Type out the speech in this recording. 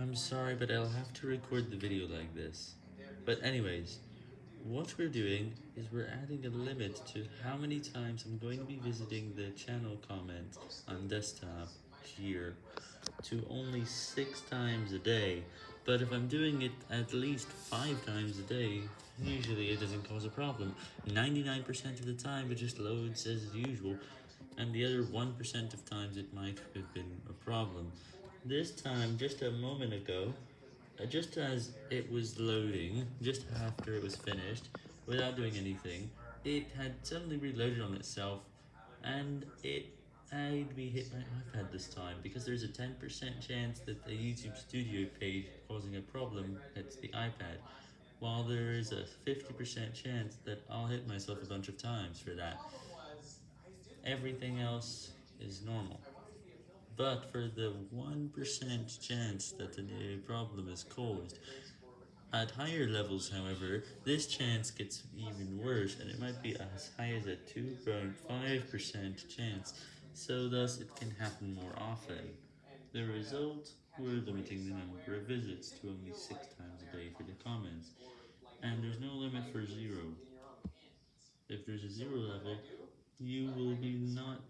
I'm sorry, but I'll have to record the video like this. But anyways, what we're doing is we're adding a limit to how many times I'm going to be visiting the channel comment on desktop here to only 6 times a day. But if I'm doing it at least 5 times a day, usually it doesn't cause a problem. 99% of the time it just loads as usual, and the other 1% of times it might have been a problem. This time, just a moment ago, uh, just as it was loading, just after it was finished, without doing anything, it had suddenly reloaded on itself, and it made me hit my iPad this time, because there's a 10% chance that the YouTube Studio page causing a problem hits the iPad, while there is a 50% chance that I'll hit myself a bunch of times for that. Everything else is normal. But for the 1% chance that a problem is caused, at higher levels, however, this chance gets even worse, and it might be as high as a 2.5% chance, so thus it can happen more often. The result, we're limiting the number of visits to only 6 times a day for the comments, and there's no limit for 0. If there's a 0 level, you will be not